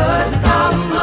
pertama